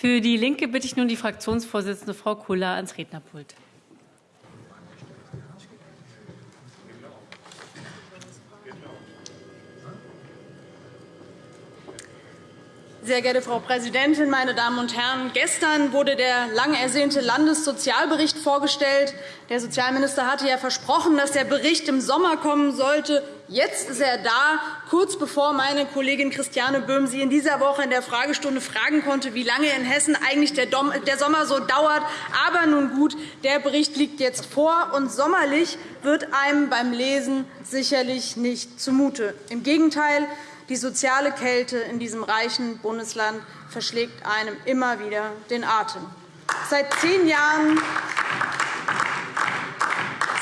Für DIE LINKE bitte ich nun die Fraktionsvorsitzende Frau Kula ans Rednerpult. Sehr geehrte Frau Präsidentin, meine Damen und Herren! Gestern wurde der lang ersehnte Landessozialbericht vorgestellt. Der Sozialminister hatte ja versprochen, dass der Bericht im Sommer kommen sollte. Jetzt ist er da, kurz bevor meine Kollegin Christiane Böhm Sie in dieser Woche in der Fragestunde fragen konnte, wie lange in Hessen eigentlich der Sommer so dauert. Aber nun gut, der Bericht liegt jetzt vor, und sommerlich wird einem beim Lesen sicherlich nicht zumute. Im Gegenteil, die soziale Kälte in diesem reichen Bundesland verschlägt einem immer wieder den Atem. Seit zehn Jahren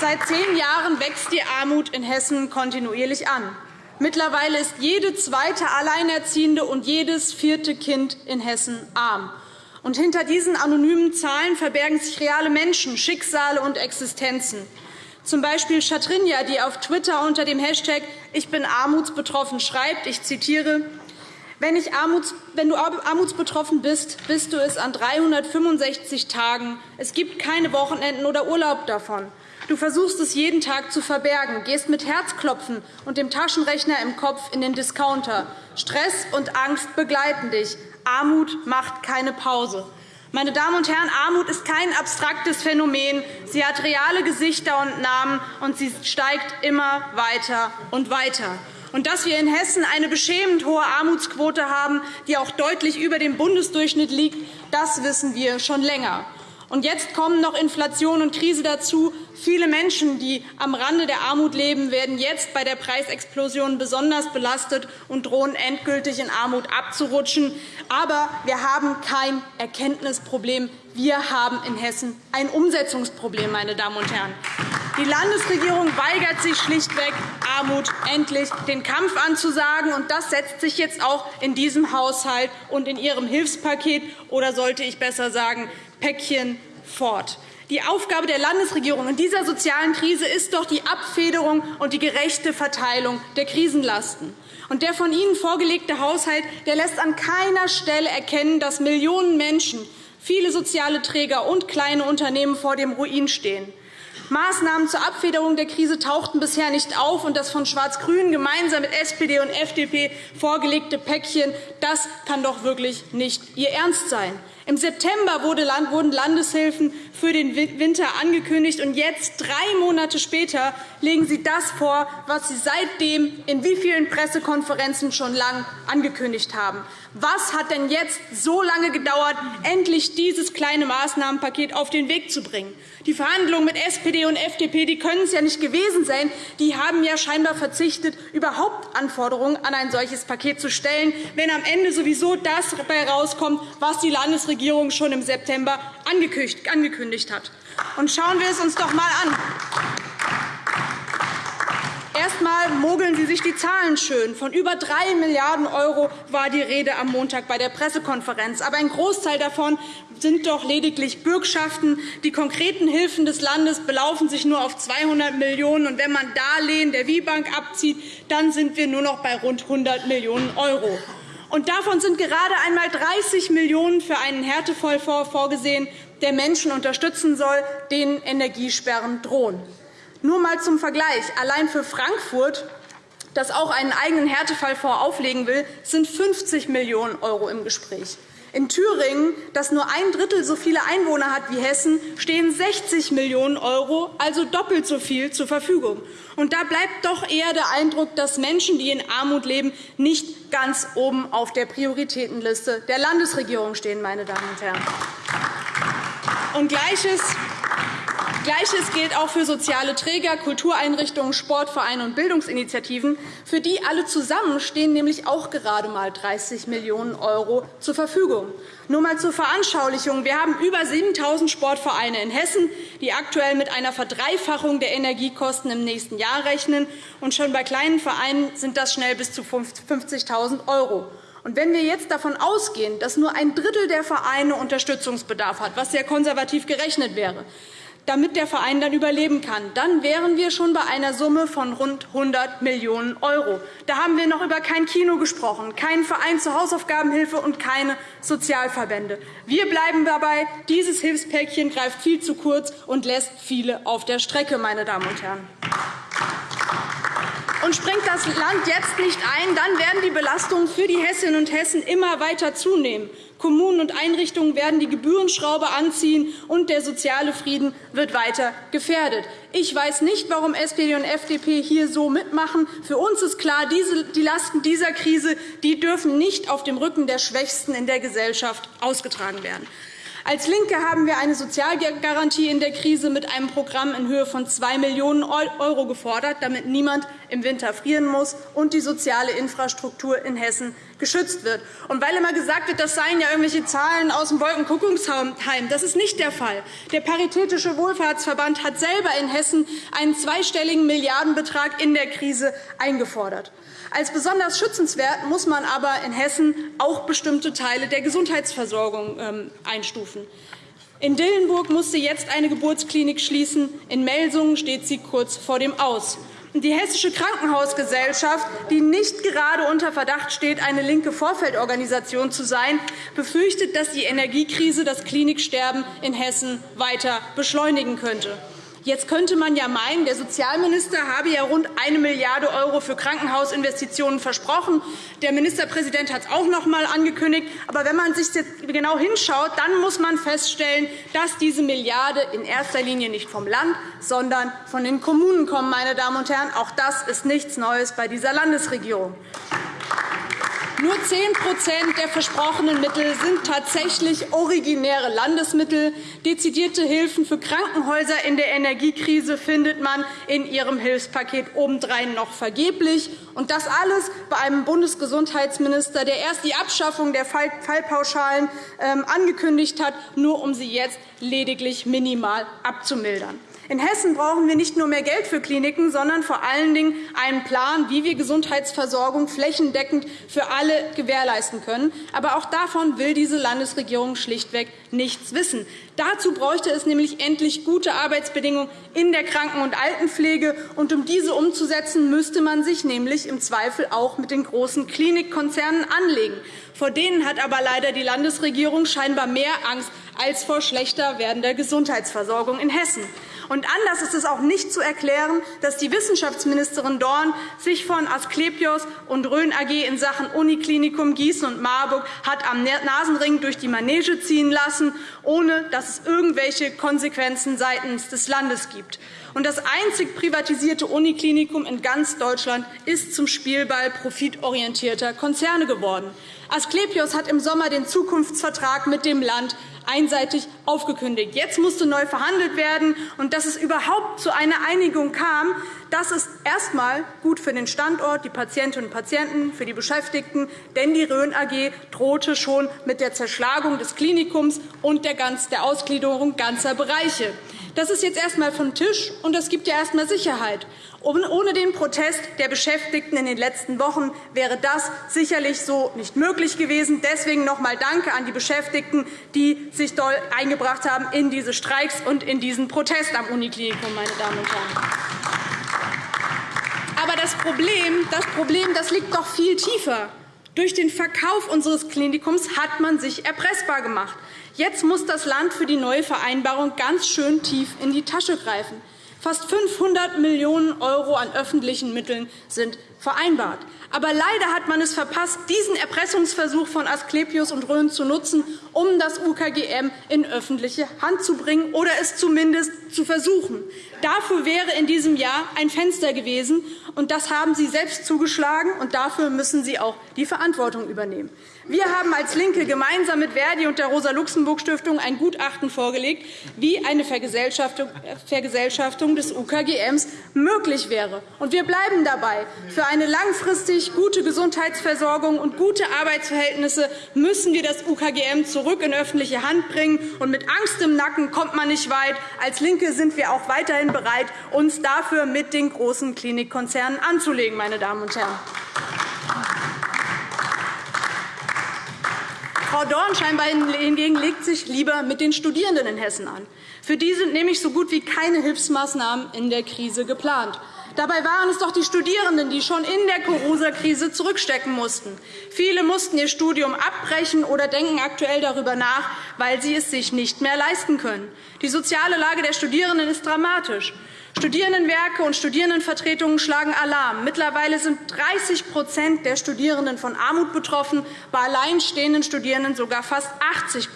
Seit zehn Jahren wächst die Armut in Hessen kontinuierlich an. Mittlerweile ist jede zweite Alleinerziehende und jedes vierte Kind in Hessen arm. Und hinter diesen anonymen Zahlen verbergen sich reale Menschen, Schicksale und Existenzen z. B. Chatrinja, die auf Twitter unter dem Hashtag Ich bin armutsbetroffen schreibt, ich zitiere, wenn, du armutsbetroffen bist, bist du es an 365 Tagen. Es gibt keine Wochenenden oder Urlaub davon. Du versuchst es jeden Tag zu verbergen, gehst mit Herzklopfen und dem Taschenrechner im Kopf in den Discounter. Stress und Angst begleiten dich. Armut macht keine Pause. Meine Damen und Herren, Armut ist kein abstraktes Phänomen. Sie hat reale Gesichter und Namen, und sie steigt immer weiter und weiter. Und dass wir in Hessen eine beschämend hohe Armutsquote haben, die auch deutlich über dem Bundesdurchschnitt liegt, das wissen wir schon länger. Und jetzt kommen noch Inflation und Krise dazu. Viele Menschen, die am Rande der Armut leben, werden jetzt bei der Preisexplosion besonders belastet und drohen endgültig in Armut abzurutschen. Aber wir haben kein Erkenntnisproblem. Wir haben in Hessen ein Umsetzungsproblem. Meine Damen und Herren. Die Landesregierung weigert sich schlichtweg, Armut endlich den Kampf anzusagen. Und das setzt sich jetzt auch in diesem Haushalt und in Ihrem Hilfspaket, oder sollte ich besser sagen, Päckchen fort. Die Aufgabe der Landesregierung in dieser sozialen Krise ist doch die Abfederung und die gerechte Verteilung der Krisenlasten. Und der von Ihnen vorgelegte Haushalt der lässt an keiner Stelle erkennen, dass Millionen Menschen, viele soziale Träger und kleine Unternehmen vor dem Ruin stehen. Maßnahmen zur Abfederung der Krise tauchten bisher nicht auf, und das von Schwarz-Grün gemeinsam mit SPD und FDP vorgelegte Päckchen das kann doch wirklich nicht Ihr Ernst sein. Im September wurden Landeshilfen für den Winter angekündigt, und jetzt, drei Monate später, legen Sie das vor, was Sie seitdem in wie vielen Pressekonferenzen schon lang angekündigt haben. Was hat denn jetzt so lange gedauert, endlich dieses kleine Maßnahmenpaket auf den Weg zu bringen? Die Verhandlungen mit SPD und FDP können es ja nicht gewesen sein. Die haben ja scheinbar verzichtet, überhaupt Anforderungen an ein solches Paket zu stellen, wenn am Ende sowieso das herauskommt, was die Landesregierung schon im September angekündigt hat. Und schauen wir es uns doch einmal an. Erst einmal mogeln Sie sich die Zahlen schön. Von über 3 Milliarden € war die Rede am Montag bei der Pressekonferenz. Aber ein Großteil davon sind doch lediglich Bürgschaften. Die konkreten Hilfen des Landes belaufen sich nur auf 200 Millionen €. Wenn man Darlehen der WIBank abzieht, dann sind wir nur noch bei rund 100 Millionen €. Und davon sind gerade einmal 30 Millionen € für einen Härtefallfonds vorgesehen, der Menschen unterstützen soll, denen Energiesperren drohen. Nur einmal zum Vergleich. Allein für Frankfurt das auch einen eigenen Härtefallfonds auflegen will, sind 50 Millionen € im Gespräch. In Thüringen, das nur ein Drittel so viele Einwohner hat wie Hessen, stehen 60 Millionen €, also doppelt so viel, zur Verfügung. Und da bleibt doch eher der Eindruck, dass Menschen, die in Armut leben, nicht ganz oben auf der Prioritätenliste der Landesregierung stehen. Meine Damen und Herren. Und Gleiches Gleiches gilt auch für soziale Träger, Kultureinrichtungen, Sportvereine und Bildungsinitiativen. Für die alle zusammen stehen nämlich auch gerade einmal 30 Millionen € zur Verfügung. Nur einmal zur Veranschaulichung. Wir haben über 7.000 Sportvereine in Hessen, die aktuell mit einer Verdreifachung der Energiekosten im nächsten Jahr rechnen. Und schon bei kleinen Vereinen sind das schnell bis zu 50.000 €. Und wenn wir jetzt davon ausgehen, dass nur ein Drittel der Vereine Unterstützungsbedarf hat, was sehr konservativ gerechnet wäre, damit der Verein dann überleben kann. Dann wären wir schon bei einer Summe von rund 100 Millionen €. Da haben wir noch über kein Kino gesprochen, keinen Verein zur Hausaufgabenhilfe und keine Sozialverbände. Wir bleiben dabei, dieses Hilfspäckchen greift viel zu kurz und lässt viele auf der Strecke. Meine Damen und Herren. Und springt das Land jetzt nicht ein, dann werden die Belastungen für die Hessinnen und Hessen immer weiter zunehmen. Kommunen und Einrichtungen werden die Gebührenschraube anziehen, und der soziale Frieden wird weiter gefährdet. Ich weiß nicht, warum SPD und FDP hier so mitmachen. Für uns ist klar, die Lasten dieser Krise die dürfen nicht auf dem Rücken der Schwächsten in der Gesellschaft ausgetragen werden. Als LINKE haben wir eine Sozialgarantie in der Krise mit einem Programm in Höhe von 2 Millionen € gefordert, damit niemand im Winter frieren muss und die soziale Infrastruktur in Hessen geschützt wird. Und weil immer gesagt wird, das seien ja irgendwelche Zahlen aus dem Wolkenkuckucksheim, das ist nicht der Fall. Der Paritätische Wohlfahrtsverband hat selber in Hessen einen zweistelligen Milliardenbetrag in der Krise eingefordert. Als besonders schützenswert muss man aber in Hessen auch bestimmte Teile der Gesundheitsversorgung ähm, einstufen. In Dillenburg musste jetzt eine Geburtsklinik schließen. In Melsungen steht sie kurz vor dem Aus. Die Hessische Krankenhausgesellschaft, die nicht gerade unter Verdacht steht, eine linke Vorfeldorganisation zu sein, befürchtet, dass die Energiekrise das Kliniksterben in Hessen weiter beschleunigen könnte. Jetzt könnte man ja meinen, der Sozialminister habe ja rund 1 Milliarde € für Krankenhausinvestitionen versprochen. Der Ministerpräsident hat es auch noch einmal angekündigt. Aber wenn man sich jetzt genau hinschaut, dann muss man feststellen, dass diese Milliarde in erster Linie nicht vom Land, sondern von den Kommunen kommen. Meine Damen und Herren. Auch das ist nichts Neues bei dieser Landesregierung. Nur 10% der versprochenen Mittel sind tatsächlich originäre Landesmittel. Dezidierte Hilfen für Krankenhäuser in der Energiekrise findet man in Ihrem Hilfspaket obendrein noch vergeblich. Und das alles bei einem Bundesgesundheitsminister, der erst die Abschaffung der Fallpauschalen ähm, angekündigt hat, nur um sie jetzt lediglich minimal abzumildern. In Hessen brauchen wir nicht nur mehr Geld für Kliniken, sondern vor allen Dingen einen Plan, wie wir Gesundheitsversorgung flächendeckend für alle gewährleisten können. Aber auch davon will diese Landesregierung schlichtweg nichts wissen. Dazu bräuchte es nämlich endlich gute Arbeitsbedingungen in der Kranken- und Altenpflege. Und um diese umzusetzen, müsste man sich nämlich im Zweifel auch mit den großen Klinikkonzernen anlegen. Vor denen hat aber leider die Landesregierung scheinbar mehr Angst als vor schlechter werdender Gesundheitsversorgung in Hessen. Und anders ist es auch nicht zu erklären, dass die Wissenschaftsministerin Dorn sich von Asklepios und Rhön AG in Sachen Uniklinikum Gießen und Marburg hat am Nasenring durch die Manege ziehen lassen, ohne dass es irgendwelche Konsequenzen seitens des Landes gibt. Und das einzig privatisierte Uniklinikum in ganz Deutschland ist zum Spielball profitorientierter Konzerne geworden. Asklepios hat im Sommer den Zukunftsvertrag mit dem Land einseitig aufgekündigt. Jetzt musste neu verhandelt werden. Und dass es überhaupt zu einer Einigung kam, das ist erst einmal gut für den Standort, die Patientinnen und Patienten, für die Beschäftigten. Denn die Rhön AG drohte schon mit der Zerschlagung des Klinikums und der Ausgliederung ganzer Bereiche. Das ist jetzt erst einmal vom Tisch, und das gibt ja erst einmal Sicherheit. Ohne den Protest der Beschäftigten in den letzten Wochen wäre das sicherlich so nicht möglich gewesen. Deswegen noch einmal Danke an die Beschäftigten, die sich doll eingebracht haben in diese Streiks und in diesen Protest am Uniklinikum. Meine Damen und Herren. Aber das Problem, das Problem das liegt doch viel tiefer. Durch den Verkauf unseres Klinikums hat man sich erpressbar gemacht. Jetzt muss das Land für die neue Vereinbarung ganz schön tief in die Tasche greifen. Fast 500 Millionen € an öffentlichen Mitteln sind vereinbart. Aber leider hat man es verpasst, diesen Erpressungsversuch von Asklepios und Rhön zu nutzen, um das UKGM in öffentliche Hand zu bringen oder es zumindest zu versuchen. Dafür wäre in diesem Jahr ein Fenster gewesen, und das haben Sie selbst zugeschlagen, und dafür müssen Sie auch die Verantwortung übernehmen. Wir haben als LINKE gemeinsam mit Verdi und der Rosa-Luxemburg-Stiftung ein Gutachten vorgelegt, wie eine Vergesellschaftung des UKGMs möglich wäre. Wir bleiben dabei. Für eine langfristig gute Gesundheitsversorgung und gute Arbeitsverhältnisse müssen wir das UKGM zurück in öffentliche Hand bringen. mit Angst im Nacken kommt man nicht weit. Als LINKE sind wir auch weiterhin bereit, uns dafür mit den großen Klinikkonzernen anzulegen. Meine Damen und Herren. Frau Dorn hingegen legt sich lieber mit den Studierenden in Hessen an. Für die sind nämlich so gut wie keine Hilfsmaßnahmen in der Krise geplant. Dabei waren es doch die Studierenden, die schon in der Corona-Krise zurückstecken mussten. Viele mussten ihr Studium abbrechen oder denken aktuell darüber nach, weil sie es sich nicht mehr leisten können. Die soziale Lage der Studierenden ist dramatisch. Studierendenwerke und Studierendenvertretungen schlagen Alarm. Mittlerweile sind 30% der Studierenden von Armut betroffen, bei alleinstehenden Studierenden sogar fast 80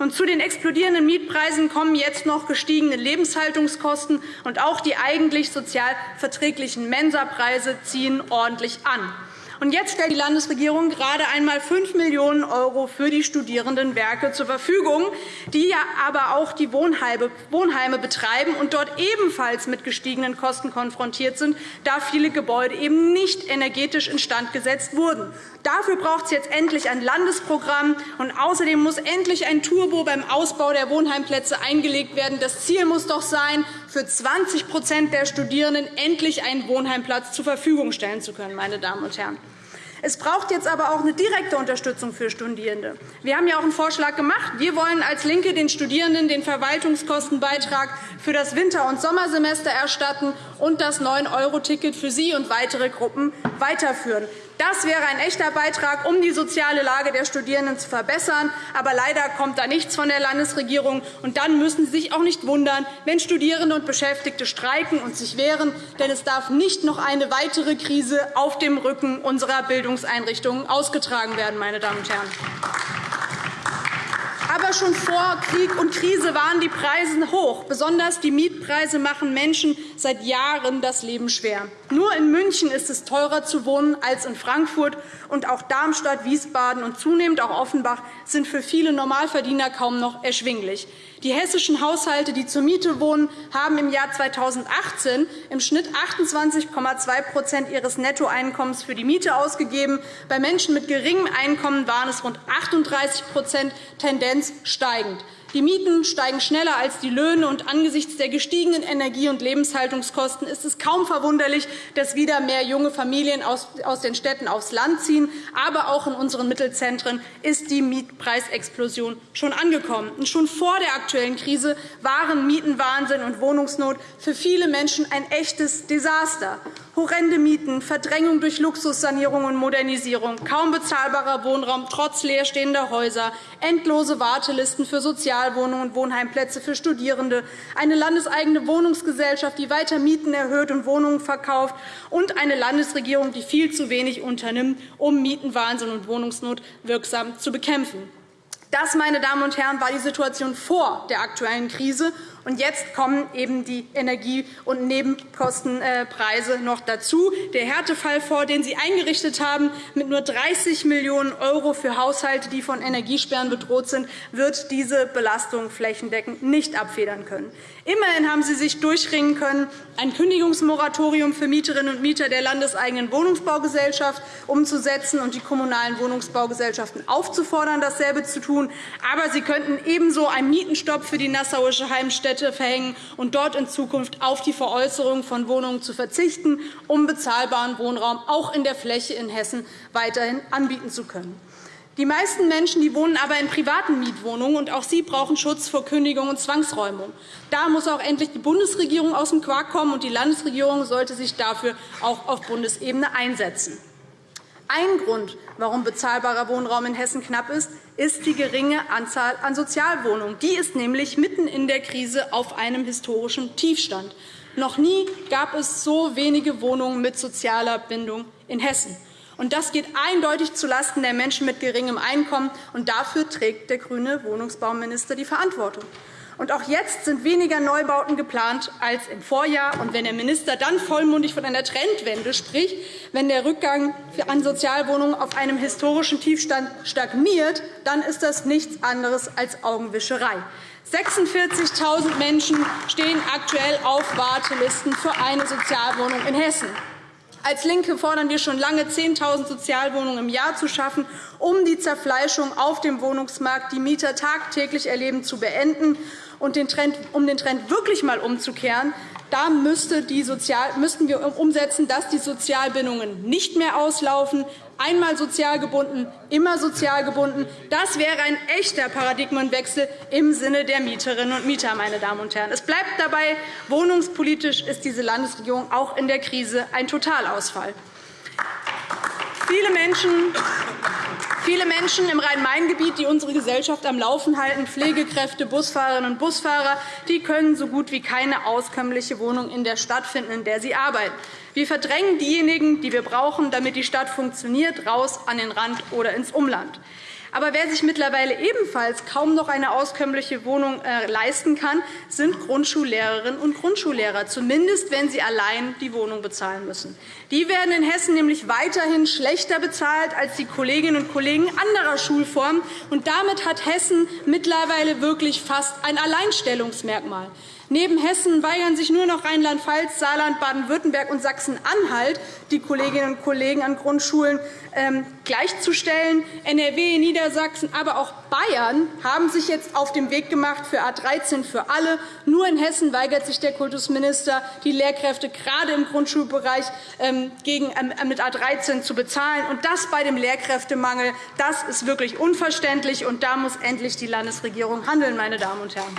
und zu den explodierenden Mietpreisen kommen jetzt noch gestiegene Lebenshaltungskosten, und auch die eigentlich sozial verträglichen Mensapreise ziehen ordentlich an. Und jetzt stellt die Landesregierung gerade einmal 5 Millionen € für die Studierendenwerke zur Verfügung, die ja aber auch die Wohnheime betreiben und dort ebenfalls mit gestiegenen Kosten konfrontiert sind, da viele Gebäude eben nicht energetisch instand gesetzt wurden. Dafür braucht es jetzt endlich ein Landesprogramm. Und außerdem muss endlich ein Turbo beim Ausbau der Wohnheimplätze eingelegt werden. Das Ziel muss doch sein, für 20% der Studierenden endlich einen Wohnheimplatz zur Verfügung stellen zu können. Meine Damen und Herren. Es braucht jetzt aber auch eine direkte Unterstützung für Studierende. Wir haben ja auch einen Vorschlag gemacht. Wir wollen als LINKE den Studierenden den Verwaltungskostenbeitrag für das Winter- und Sommersemester erstatten und das 9-€-Ticket für Sie und weitere Gruppen weiterführen. Das wäre ein echter Beitrag, um die soziale Lage der Studierenden zu verbessern. Aber leider kommt da nichts von der Landesregierung. Und dann müssen Sie sich auch nicht wundern, wenn Studierende und Beschäftigte streiken und sich wehren. Denn es darf nicht noch eine weitere Krise auf dem Rücken unserer Bildungseinrichtungen ausgetragen werden. Meine Damen und Herren. Aber schon vor Krieg und Krise waren die Preise hoch. Besonders die Mietpreise machen Menschen seit Jahren das Leben schwer. Nur in München ist es teurer zu wohnen als in Frankfurt. Und auch Darmstadt, Wiesbaden und zunehmend auch Offenbach sind für viele Normalverdiener kaum noch erschwinglich. Die hessischen Haushalte, die zur Miete wohnen, haben im Jahr 2018 im Schnitt 28,2% ihres Nettoeinkommens für die Miete ausgegeben. Bei Menschen mit geringem Einkommen waren es rund 38% Tendenz steigend. Die Mieten steigen schneller als die Löhne, und angesichts der gestiegenen Energie- und Lebenshaltungskosten ist es kaum verwunderlich, dass wieder mehr junge Familien aus den Städten aufs Land ziehen. Aber auch in unseren Mittelzentren ist die Mietpreisexplosion schon angekommen. Und schon vor der aktuellen Krise waren Mietenwahnsinn und Wohnungsnot für viele Menschen ein echtes Desaster. Horrende Mieten, Verdrängung durch Luxussanierung und Modernisierung, kaum bezahlbarer Wohnraum trotz leerstehender Häuser, endlose Wartelisten für Sozialwohnungen und Wohnheimplätze für Studierende, eine landeseigene Wohnungsgesellschaft, die weiter Mieten erhöht und Wohnungen verkauft, und eine Landesregierung, die viel zu wenig unternimmt, um Mietenwahnsinn und Wohnungsnot wirksam zu bekämpfen. Das, meine Damen und Herren, war die Situation vor der aktuellen Krise. Und jetzt kommen eben die Energie- und Nebenkostenpreise noch dazu. Der Härtefall, vor den Sie eingerichtet haben, mit nur 30 Millionen € für Haushalte, die von Energiesperren bedroht sind, wird diese Belastung flächendeckend nicht abfedern können. Immerhin haben Sie sich durchringen können, ein Kündigungsmoratorium für Mieterinnen und Mieter der landeseigenen Wohnungsbaugesellschaft umzusetzen und die kommunalen Wohnungsbaugesellschaften aufzufordern, dasselbe zu tun. Aber Sie könnten ebenso einen Mietenstopp für die Nassauische Heimstätte Städte verhängen und dort in Zukunft auf die Veräußerung von Wohnungen zu verzichten, um bezahlbaren Wohnraum auch in der Fläche in Hessen weiterhin anbieten zu können. Die meisten Menschen die wohnen aber in privaten Mietwohnungen, und auch sie brauchen Schutz vor Kündigung und Zwangsräumung. Da muss auch endlich die Bundesregierung aus dem Quark kommen, und die Landesregierung sollte sich dafür auch auf Bundesebene einsetzen. Ein Grund, warum bezahlbarer Wohnraum in Hessen knapp ist, ist die geringe Anzahl an Sozialwohnungen. Die ist nämlich mitten in der Krise auf einem historischen Tiefstand. Noch nie gab es so wenige Wohnungen mit sozialer Bindung in Hessen. das geht eindeutig zulasten der Menschen mit geringem Einkommen. Und dafür trägt der grüne Wohnungsbauminister die Verantwortung. Und auch jetzt sind weniger Neubauten geplant als im Vorjahr. Und wenn der Minister dann vollmundig von einer Trendwende spricht, wenn der Rückgang an Sozialwohnungen auf einem historischen Tiefstand stagniert, dann ist das nichts anderes als Augenwischerei. 46.000 Menschen stehen aktuell auf Wartelisten für eine Sozialwohnung in Hessen. Als LINKE fordern wir schon lange, 10.000 Sozialwohnungen im Jahr zu schaffen, um die Zerfleischung auf dem Wohnungsmarkt, die Mieter tagtäglich erleben, zu beenden. Und den Trend, um den Trend wirklich einmal umzukehren, da müsste die Sozial müssten wir umsetzen, dass die Sozialbindungen nicht mehr auslaufen, Einmal sozial gebunden, immer sozial gebunden. Das wäre ein echter Paradigmenwechsel im Sinne der Mieterinnen und Mieter. Meine Damen und Herren. Es bleibt dabei, wohnungspolitisch ist diese Landesregierung auch in der Krise ein Totalausfall. Viele Menschen, viele Menschen im Rhein-Main-Gebiet, die unsere Gesellschaft am Laufen halten, Pflegekräfte, Busfahrerinnen und Busfahrer, die können so gut wie keine auskömmliche Wohnung in der Stadt finden, in der sie arbeiten. Wir verdrängen diejenigen, die wir brauchen, damit die Stadt funktioniert, raus an den Rand oder ins Umland. Aber wer sich mittlerweile ebenfalls kaum noch eine auskömmliche Wohnung äh, leisten kann, sind Grundschullehrerinnen und Grundschullehrer, zumindest wenn sie allein die Wohnung bezahlen müssen. Die werden in Hessen nämlich weiterhin schlechter bezahlt als die Kolleginnen und Kollegen anderer Schulformen. Und damit hat Hessen mittlerweile wirklich fast ein Alleinstellungsmerkmal. Neben Hessen weigern sich nur noch Rheinland-Pfalz, Saarland, Baden-Württemberg und Sachsen-Anhalt, die Kolleginnen und Kollegen an Grundschulen ähm, gleichzustellen. NRW, Niedersachsen, aber auch Bayern haben sich jetzt auf den Weg gemacht für A 13 für alle. Nur in Hessen weigert sich der Kultusminister, die Lehrkräfte gerade im Grundschulbereich ähm, ähm, mit A 13 zu bezahlen. Und das bei dem Lehrkräftemangel. Das ist wirklich unverständlich, und da muss endlich die Landesregierung handeln, meine Damen und Herren.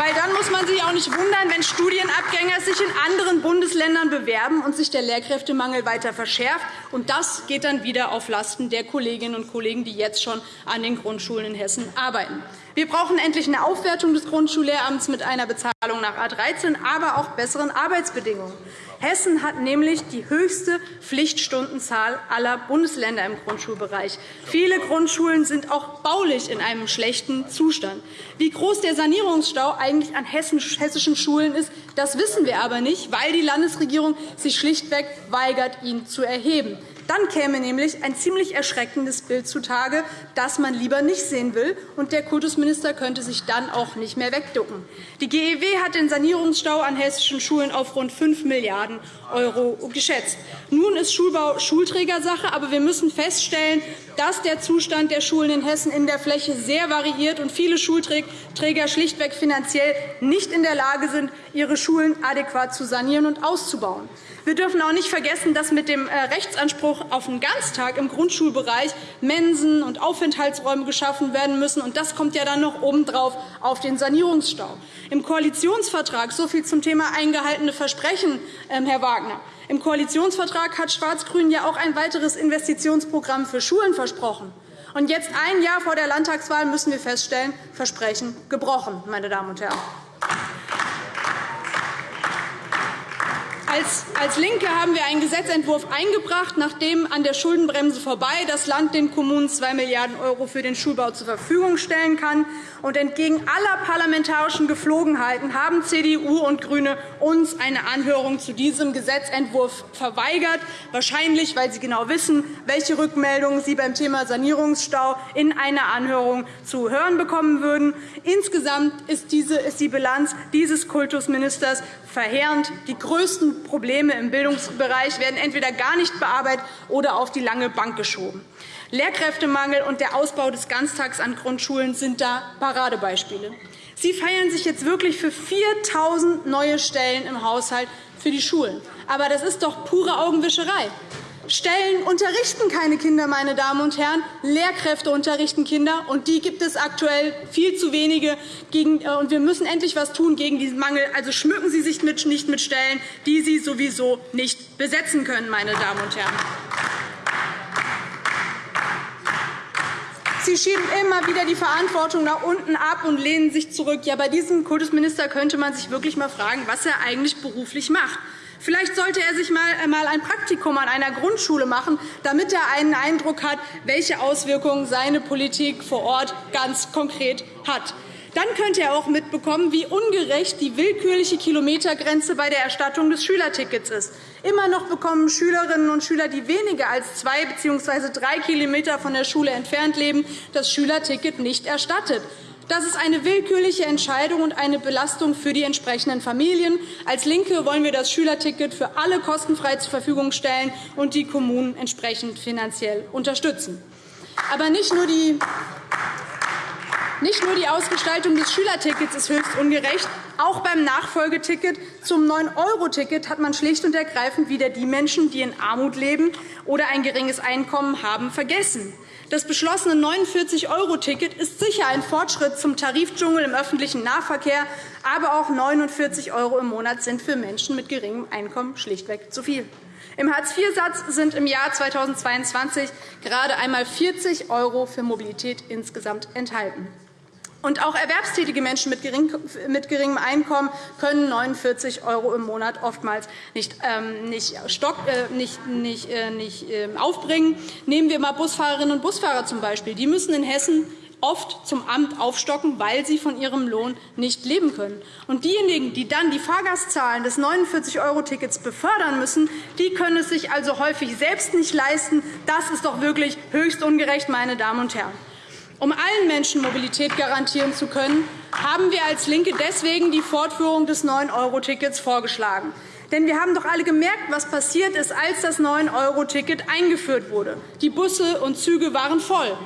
Weil dann muss man sich auch nicht wundern, wenn Studienabgänger sich in anderen Bundesländern bewerben und sich der Lehrkräftemangel weiter verschärft. Und das geht dann wieder auf Lasten der Kolleginnen und Kollegen, die jetzt schon an den Grundschulen in Hessen arbeiten. Wir brauchen endlich eine Aufwertung des Grundschullehramts mit einer Bezahlung nach A 13, aber auch besseren Arbeitsbedingungen. Hessen hat nämlich die höchste Pflichtstundenzahl aller Bundesländer im Grundschulbereich. Viele Grundschulen sind auch baulich in einem schlechten Zustand. Wie groß der Sanierungsstau eigentlich an hessischen Schulen ist, das wissen wir aber nicht, weil die Landesregierung sich schlichtweg weigert, ihn zu erheben. Dann käme nämlich ein ziemlich erschreckendes Bild zutage, das man lieber nicht sehen will, und der Kultusminister könnte sich dann auch nicht mehr wegducken. Die GEW hat den Sanierungsstau an hessischen Schulen auf rund 5 Milliarden € geschätzt. Nun ist Schulbau Schulträgersache, aber wir müssen feststellen, dass der Zustand der Schulen in Hessen in der Fläche sehr variiert und viele Schulträger schlichtweg finanziell nicht in der Lage sind, ihre Schulen adäquat zu sanieren und auszubauen. Wir dürfen auch nicht vergessen, dass mit dem äh, Rechtsanspruch auf einen Ganztag im Grundschulbereich Mensen und Aufenthaltsräume geschaffen werden müssen. Und das kommt ja dann noch obendrauf auf den Sanierungsstau. Im Koalitionsvertrag, so viel zum Thema eingehaltene Versprechen, ähm, Herr Wagner, im Koalitionsvertrag hat Schwarz-Grün ja auch ein weiteres Investitionsprogramm für Schulen versprochen. Und jetzt, ein Jahr vor der Landtagswahl, müssen wir feststellen, Versprechen gebrochen, meine Damen und Herren. Als, als LINKE haben wir einen Gesetzentwurf eingebracht, nachdem an der Schuldenbremse vorbei das Land den Kommunen 2 Milliarden € für den Schulbau zur Verfügung stellen kann. Und entgegen aller parlamentarischen Geflogenheiten haben CDU und GRÜNE uns eine Anhörung zu diesem Gesetzentwurf verweigert, wahrscheinlich, weil sie genau wissen, welche Rückmeldungen sie beim Thema Sanierungsstau in einer Anhörung zu hören bekommen würden. Insgesamt ist die Bilanz dieses Kultusministers verheerend. Die größten Probleme im Bildungsbereich werden entweder gar nicht bearbeitet oder auf die lange Bank geschoben. Lehrkräftemangel und der Ausbau des Ganztags an Grundschulen sind da Paradebeispiele. Sie feiern sich jetzt wirklich für 4.000 neue Stellen im Haushalt für die Schulen. Aber das ist doch pure Augenwischerei. Stellen unterrichten keine Kinder, meine Damen und Herren. Lehrkräfte unterrichten Kinder, und die gibt es aktuell viel zu wenige. Äh, und wir müssen endlich etwas tun gegen diesen Mangel. Also schmücken Sie sich nicht mit Stellen, die Sie sowieso nicht besetzen können, meine Damen und Herren. Sie schieben immer wieder die Verantwortung nach unten ab und lehnen sich zurück. Ja, bei diesem Kultusminister könnte man sich wirklich einmal fragen, was er eigentlich beruflich macht. Vielleicht sollte er sich einmal ein Praktikum an einer Grundschule machen, damit er einen Eindruck hat, welche Auswirkungen seine Politik vor Ort ganz konkret hat. Dann könnte er auch mitbekommen, wie ungerecht die willkürliche Kilometergrenze bei der Erstattung des Schülertickets ist. Immer noch bekommen Schülerinnen und Schüler, die weniger als zwei bzw. drei km von der Schule entfernt leben, das Schülerticket nicht erstattet. Das ist eine willkürliche Entscheidung und eine Belastung für die entsprechenden Familien. Als LINKE wollen wir das Schülerticket für alle kostenfrei zur Verfügung stellen und die Kommunen entsprechend finanziell unterstützen. Aber nicht nur die nicht nur die Ausgestaltung des Schülertickets ist höchst ungerecht, Auch beim Nachfolgeticket zum 9-Euro-Ticket hat man schlicht und ergreifend wieder die Menschen, die in Armut leben oder ein geringes Einkommen haben, vergessen. Das beschlossene 49-Euro-Ticket ist sicher ein Fortschritt zum Tarifdschungel im öffentlichen Nahverkehr, aber auch 49 € im Monat sind für Menschen mit geringem Einkommen schlichtweg zu viel. Im Hartz-IV-Satz sind im Jahr 2022 gerade einmal 40 € für Mobilität insgesamt enthalten. Und auch erwerbstätige Menschen mit, geringem Einkommen können 49 € im Monat oftmals nicht, ähm, nicht, stock, äh, nicht, nicht, äh, nicht äh, aufbringen. Nehmen wir einmal Busfahrerinnen und Busfahrer zum Beispiel. Die müssen in Hessen oft zum Amt aufstocken, weil sie von ihrem Lohn nicht leben können. Und diejenigen, die dann die Fahrgastzahlen des 49-Euro-Tickets befördern müssen, die können es sich also häufig selbst nicht leisten. Das ist doch wirklich höchst ungerecht, meine Damen und Herren. Um allen Menschen Mobilität garantieren zu können, haben wir als LINKE deswegen die Fortführung des 9-Euro-Tickets vorgeschlagen. Denn wir haben doch alle gemerkt, was passiert ist, als das 9-Euro-Ticket eingeführt wurde. Die Busse und Züge waren voll.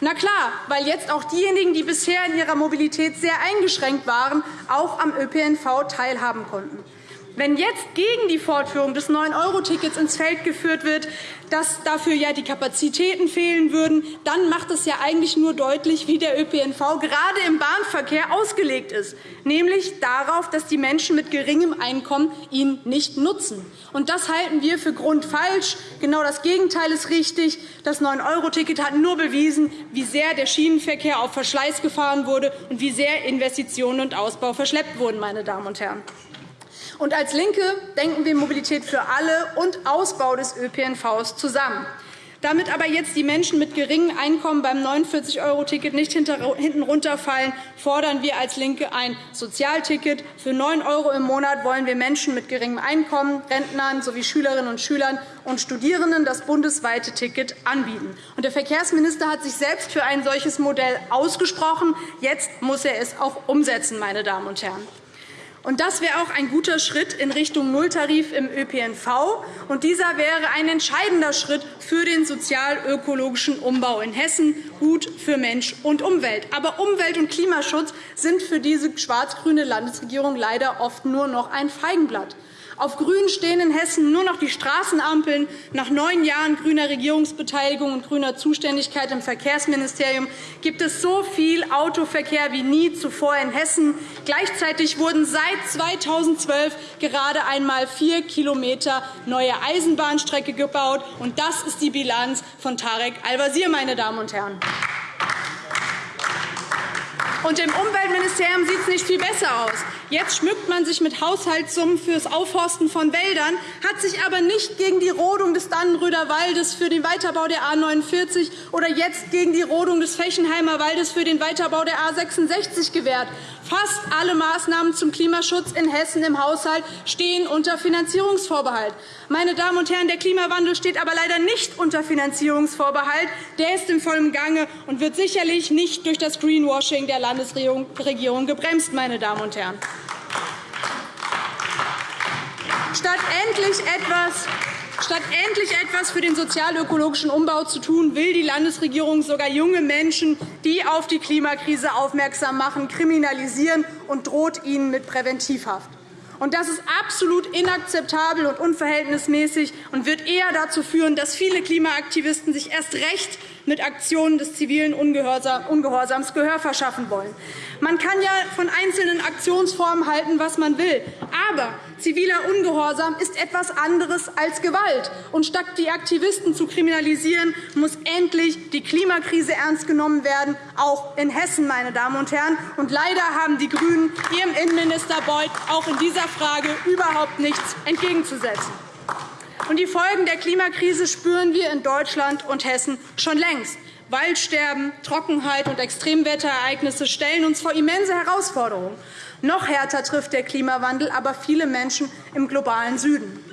Na klar, weil jetzt auch diejenigen, die bisher in ihrer Mobilität sehr eingeschränkt waren, auch am ÖPNV teilhaben konnten. Wenn jetzt gegen die Fortführung des 9-Euro-Tickets ins Feld geführt wird, dass dafür ja die Kapazitäten fehlen würden, dann macht es ja eigentlich nur deutlich, wie der ÖPNV gerade im Bahnverkehr ausgelegt ist, nämlich darauf, dass die Menschen mit geringem Einkommen ihn nicht nutzen. Und das halten wir für grundfalsch. Genau das Gegenteil ist richtig. Das 9-Euro-Ticket hat nur bewiesen, wie sehr der Schienenverkehr auf Verschleiß gefahren wurde und wie sehr Investitionen und Ausbau verschleppt wurden. Meine Damen und Herren. Und als LINKE denken wir Mobilität für alle und Ausbau des ÖPNV zusammen. Damit aber jetzt die Menschen mit geringem Einkommen beim 49-Euro-Ticket nicht hinten runterfallen, fordern wir als LINKE ein Sozialticket. Für 9 € im Monat wollen wir Menschen mit geringem Einkommen, Rentnern sowie Schülerinnen und Schülern und Studierenden das bundesweite Ticket anbieten. Der Verkehrsminister hat sich selbst für ein solches Modell ausgesprochen. Jetzt muss er es auch umsetzen. Meine Damen und Herren. Und das wäre auch ein guter Schritt in Richtung Nulltarif im ÖPNV. Und dieser wäre ein entscheidender Schritt für den sozial-ökologischen Umbau in Hessen, gut für Mensch und Umwelt. Aber Umwelt- und Klimaschutz sind für diese schwarz-grüne Landesregierung leider oft nur noch ein Feigenblatt. Auf Grün stehen in Hessen nur noch die Straßenampeln. Nach neun Jahren grüner Regierungsbeteiligung und grüner Zuständigkeit im Verkehrsministerium gibt es so viel Autoverkehr wie nie zuvor in Hessen. Gleichzeitig wurden seit 2012 gerade einmal vier Kilometer neue Eisenbahnstrecke gebaut. Und das ist die Bilanz von Tarek Al-Wazir, meine Damen und Herren. Und im Umweltministerium sieht es nicht viel besser aus. Jetzt schmückt man sich mit Haushaltssummen für das Aufforsten von Wäldern, hat sich aber nicht gegen die Rodung des Dannenröder Waldes für den Weiterbau der A 49 oder jetzt gegen die Rodung des Fechenheimer Waldes für den Weiterbau der A 66 gewehrt. Fast alle Maßnahmen zum Klimaschutz in Hessen im Haushalt stehen unter Finanzierungsvorbehalt. Meine Damen und Herren, der Klimawandel steht aber leider nicht unter Finanzierungsvorbehalt. Der ist im vollen Gange und wird sicherlich nicht durch das Greenwashing der Landesregierung gebremst. Meine Damen und Herren. Statt endlich etwas Statt endlich etwas für den sozial-ökologischen Umbau zu tun, will die Landesregierung sogar junge Menschen, die auf die Klimakrise aufmerksam machen, kriminalisieren und droht ihnen mit Präventivhaft. Das ist absolut inakzeptabel und unverhältnismäßig und wird eher dazu führen, dass viele Klimaaktivisten sich erst recht mit Aktionen des zivilen Ungehorsams Gehör verschaffen wollen. Man kann ja von einzelnen Aktionsformen halten, was man will. Aber ziviler Ungehorsam ist etwas anderes als Gewalt. Und statt die Aktivisten zu kriminalisieren, muss endlich die Klimakrise ernst genommen werden, auch in Hessen. Meine Damen und Herren. Und leider haben die GRÜNEN ihrem Innenminister Beuth auch in dieser Frage überhaupt nichts entgegenzusetzen. Und die Folgen der Klimakrise spüren wir in Deutschland und Hessen schon längst. Waldsterben, Trockenheit und Extremwetterereignisse stellen uns vor immense Herausforderungen. Noch härter trifft der Klimawandel aber viele Menschen im globalen Süden.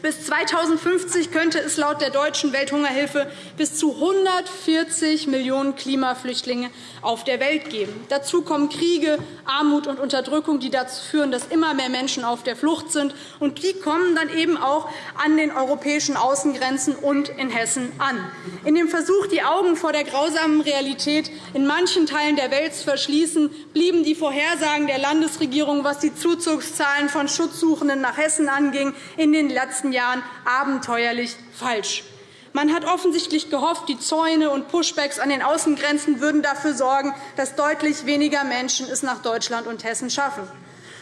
Bis 2050 könnte es laut der Deutschen Welthungerhilfe bis zu 140 Millionen Klimaflüchtlinge auf der Welt geben. Dazu kommen Kriege, Armut und Unterdrückung, die dazu führen, dass immer mehr Menschen auf der Flucht sind. Und die kommen dann eben auch an den europäischen Außengrenzen und in Hessen an. In dem Versuch, die Augen vor der grausamen Realität in manchen Teilen der Welt zu verschließen, blieben die Vorhersagen der Landesregierung, was die Zuzugszahlen von Schutzsuchenden nach Hessen anging, in den letzten letzten Jahren abenteuerlich falsch. Man hat offensichtlich gehofft, die Zäune und Pushbacks an den Außengrenzen würden dafür sorgen, dass deutlich weniger Menschen es nach Deutschland und Hessen schaffen.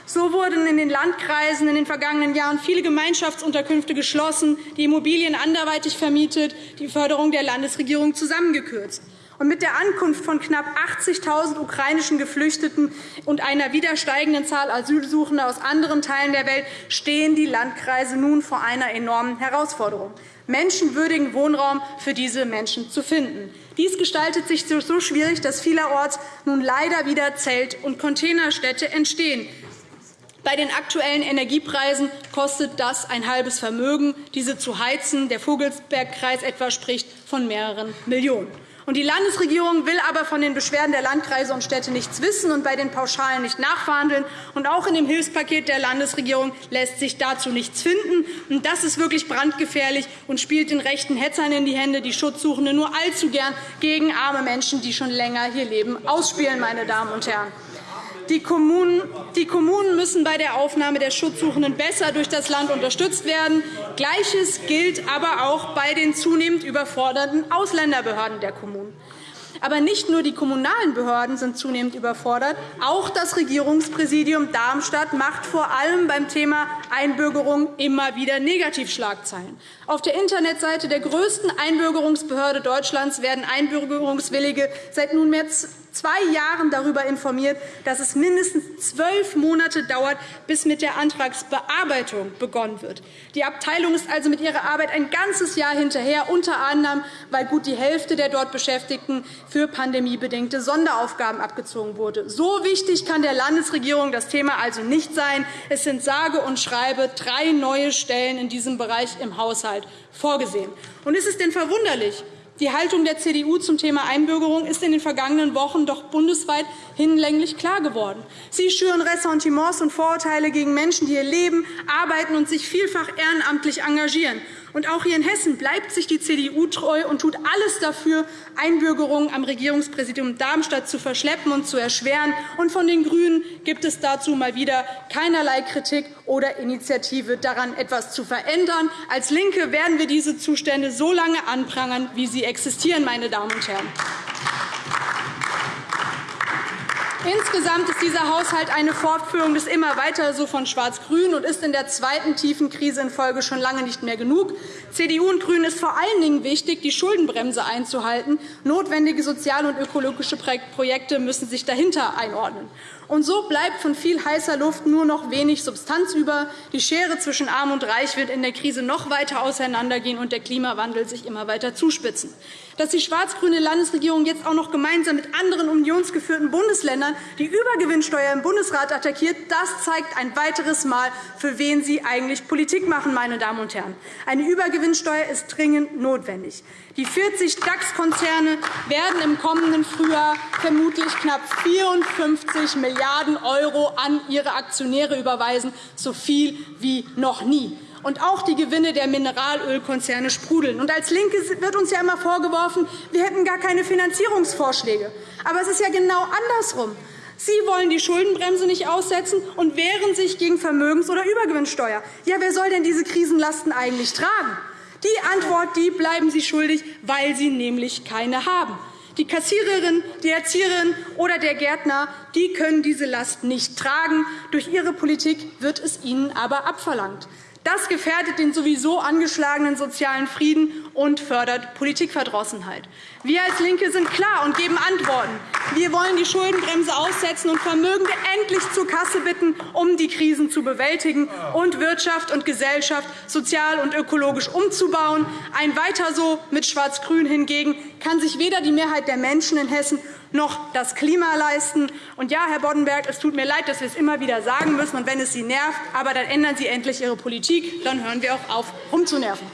So wurden in den Landkreisen in den vergangenen Jahren viele Gemeinschaftsunterkünfte geschlossen, die Immobilien anderweitig vermietet, die Förderung der Landesregierung zusammengekürzt. Und mit der Ankunft von knapp 80.000 ukrainischen Geflüchteten und einer wieder steigenden Zahl Asylsuchender aus anderen Teilen der Welt stehen die Landkreise nun vor einer enormen Herausforderung, menschenwürdigen Wohnraum für diese Menschen zu finden. Dies gestaltet sich so schwierig, dass vielerorts nun leider wieder Zelt- und Containerstädte entstehen. Bei den aktuellen Energiepreisen kostet das ein halbes Vermögen, diese zu heizen. Der Vogelsbergkreis etwa spricht von mehreren Millionen. Die Landesregierung will aber von den Beschwerden der Landkreise und Städte nichts wissen und bei den Pauschalen nicht nachverhandeln. Und auch in dem Hilfspaket der Landesregierung lässt sich dazu nichts finden. Und das ist wirklich brandgefährlich und spielt den rechten Hetzern in die Hände, die Schutzsuchende nur allzu gern gegen arme Menschen, die schon länger hier leben, ausspielen. Meine Damen und Herren. Die Kommunen, müssen bei der Aufnahme der Schutzsuchenden besser durch das Land unterstützt werden. Gleiches gilt aber auch bei den zunehmend überforderten Ausländerbehörden der Kommunen. Aber nicht nur die kommunalen Behörden sind zunehmend überfordert. Auch das Regierungspräsidium Darmstadt macht vor allem beim Thema Einbürgerung immer wieder Negativschlagzeilen. Auf der Internetseite der größten Einbürgerungsbehörde Deutschlands werden Einbürgerungswillige seit nunmehr zwei Jahren darüber informiert, dass es mindestens zwölf Monate dauert, bis mit der Antragsbearbeitung begonnen wird. Die Abteilung ist also mit ihrer Arbeit ein ganzes Jahr hinterher, unter anderem, weil gut die Hälfte der dort Beschäftigten für pandemiebedingte Sonderaufgaben abgezogen wurde. So wichtig kann der Landesregierung das Thema also nicht sein. Es sind sage und schreibe drei neue Stellen in diesem Bereich im Haushalt vorgesehen. Und ist es denn verwunderlich, die Haltung der CDU zum Thema Einbürgerung ist in den vergangenen Wochen doch bundesweit hinlänglich klar geworden. Sie schüren Ressentiments und Vorurteile gegen Menschen, die hier leben, arbeiten und sich vielfach ehrenamtlich engagieren. Und auch hier in Hessen bleibt sich die CDU treu und tut alles dafür, Einbürgerungen am Regierungspräsidium Darmstadt zu verschleppen und zu erschweren. Und von den GRÜNEN gibt es dazu mal wieder keinerlei Kritik oder Initiative, daran etwas zu verändern. Als LINKE werden wir diese Zustände so lange anprangern, wie sie existieren. Meine Damen und Herren. Insgesamt ist dieser Haushalt eine Fortführung des immer weiter so von Schwarz-Grün und ist in der zweiten tiefen Krise in Folge schon lange nicht mehr genug. CDU und GRÜNEN ist vor allen Dingen wichtig, die Schuldenbremse einzuhalten. Notwendige soziale und ökologische Projekte müssen sich dahinter einordnen. Und so bleibt von viel heißer Luft nur noch wenig Substanz über. Die Schere zwischen Arm und Reich wird in der Krise noch weiter auseinandergehen und der Klimawandel sich immer weiter zuspitzen. Dass die schwarz-grüne Landesregierung jetzt auch noch gemeinsam mit anderen unionsgeführten Bundesländern die Übergewinnsteuer im Bundesrat attackiert, das zeigt ein weiteres Mal, für wen Sie eigentlich Politik machen. Meine Damen und Herren. Eine Übergewinnsteuer ist dringend notwendig. Die 40 DAX-Konzerne werden im kommenden Frühjahr vermutlich knapp 54 Milliarden € an ihre Aktionäre überweisen, so viel wie noch nie. Und auch die Gewinne der Mineralölkonzerne sprudeln. Und als LINKE wird uns ja immer vorgeworfen, wir hätten gar keine Finanzierungsvorschläge. Aber es ist ja genau andersrum. Sie wollen die Schuldenbremse nicht aussetzen und wehren sich gegen Vermögens- oder Übergewinnsteuer. Ja, wer soll denn diese Krisenlasten eigentlich tragen? Die Antwort die bleiben Sie schuldig, weil Sie nämlich keine haben. Die Kassiererin, die Erzieherin oder der Gärtner die können diese Last nicht tragen. Durch Ihre Politik wird es ihnen aber abverlangt. Das gefährdet den sowieso angeschlagenen sozialen Frieden und fördert Politikverdrossenheit. Wir als LINKE sind klar und geben Antworten. Wir wollen die Schuldenbremse aussetzen und Vermögende endlich zur Kasse bitten, um die Krisen zu bewältigen und Wirtschaft und Gesellschaft sozial und ökologisch umzubauen. Ein Weiter so mit Schwarz-Grün hingegen kann sich weder die Mehrheit der Menschen in Hessen noch das Klima leisten. Und ja, Herr Boddenberg, es tut mir leid, dass wir es immer wieder sagen müssen, und wenn es Sie nervt, aber dann ändern Sie endlich Ihre Politik. Dann hören wir auch auf, rumzunerven.